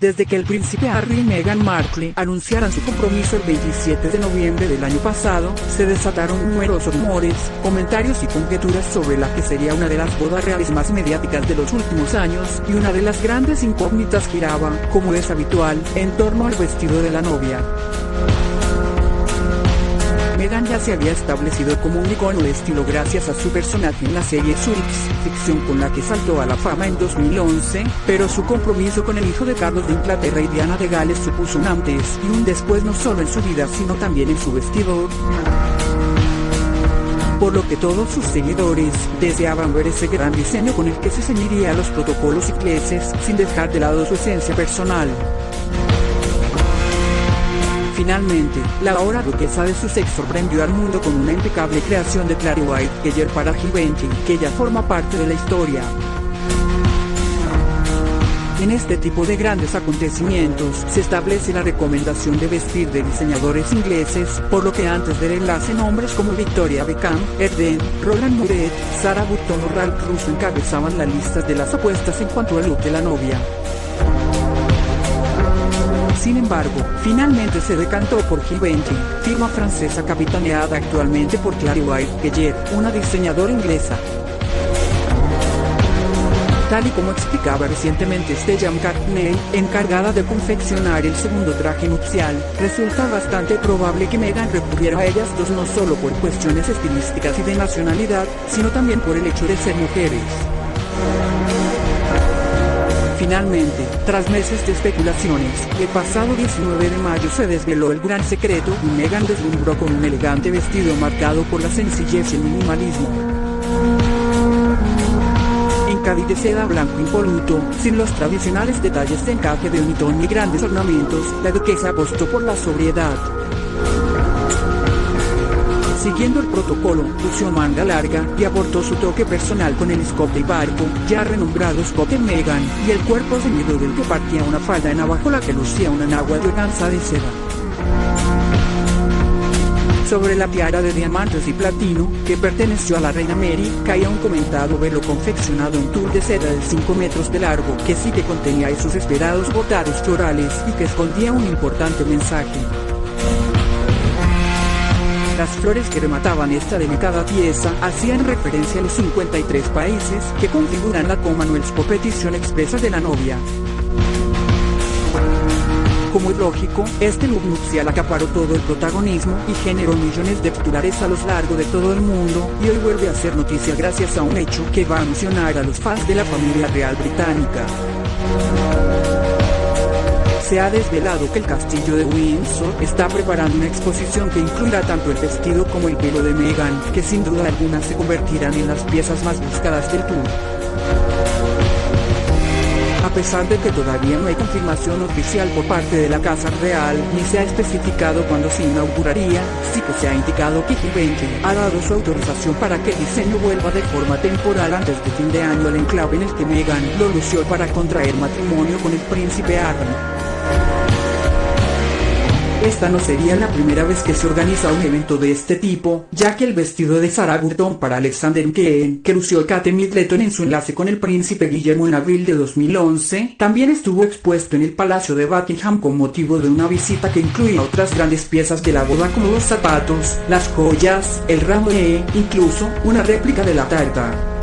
desde que el príncipe Harry y Meghan Markle anunciaran su compromiso el 27 de noviembre del año pasado, se desataron numerosos rumores, comentarios y conjeturas sobre la que sería una de las bodas reales más mediáticas de los últimos años, y una de las grandes incógnitas giraba, como es habitual, en torno al vestido de la novia. Meghan ya se había establecido como un icono de estilo gracias a su personaje en la serie Suits, ficción con la que saltó a la fama en 2011, pero su compromiso con el hijo de Carlos de Inglaterra y Diana de Gales supuso un antes y un después no solo en su vida sino también en su vestido por lo que todos sus seguidores deseaban ver ese gran diseño con el que se ceñiría los protocolos ingleses sin dejar de lado su esencia personal. Finalmente, la ahora duquesa de Sussex sorprendió al mundo con una impecable creación de Clary White Keller para Givenchy, que ya forma parte de la historia. En este tipo de grandes acontecimientos se establece la recomendación de vestir de diseñadores ingleses, por lo que antes del enlace nombres como Victoria Beckham, Erden, Roland Muret, Sarah Button o Ralph Russo encabezaban la lista de las apuestas en cuanto al look de la novia. Sin embargo, finalmente se decantó por Givenchy, firma francesa capitaneada actualmente por Clary White Keller, una diseñadora inglesa. Tal y como explicaba recientemente Stella McCartney, encargada de confeccionar el segundo traje nupcial, resulta bastante probable que Meghan recurriera a ellas dos no solo por cuestiones estilísticas y de nacionalidad, sino también por el hecho de ser mujeres. Finalmente, tras meses de especulaciones, el pasado 19 de mayo se desveló el gran secreto y Meghan deslumbró con un elegante vestido marcado por la sencillez y el minimalismo. En Cádiz de seda blanco impoluto, sin los tradicionales detalles de encaje de unitón ni grandes ornamentos, la duquesa apostó por la sobriedad. Siguiendo el protocolo, lució manga larga y aportó su toque personal con el escote barco, ya renombrado escote Megan, y el cuerpo ceñido del que partía una falda en abajo la que lucía una nagua de organza de seda. Sobre la tiara de diamantes y platino, que perteneció a la reina Mary, caía un comentado velo confeccionado en tul de seda de 5 metros de largo, que sí que contenía esos esperados bordados florales y que escondía un importante mensaje. Las flores que remataban esta delicada pieza hacían referencia a los 53 países que configuran la Commonwealth por petición expresa de la novia. Como es lógico, este look nupcial acaparó todo el protagonismo y generó millones de titulares a lo largo de todo el mundo, y hoy vuelve a ser noticia gracias a un hecho que va a emocionar a los fans de la familia real británica se ha desvelado que el castillo de Windsor está preparando una exposición que incluirá tanto el vestido como el pelo de Meghan, que sin duda alguna se convertirán en las piezas más buscadas del tour. A pesar de que todavía no hay confirmación oficial por parte de la Casa Real, ni se ha especificado cuándo se inauguraría, sí que se ha indicado que Givenchy ha dado su autorización para que el diseño vuelva de forma temporal antes de fin de año al enclave en el que Meghan lo lució para contraer matrimonio con el príncipe Harry. Esta no sería la primera vez que se organiza un evento de este tipo, ya que el vestido de Sarah Burton para Alexander McQueen, que lució Kate Middleton en su enlace con el príncipe Guillermo en abril de 2011, también estuvo expuesto en el Palacio de Buckingham con motivo de una visita que incluía otras grandes piezas de la boda como los zapatos, las joyas, el ramo e, incluso, una réplica de la tarta.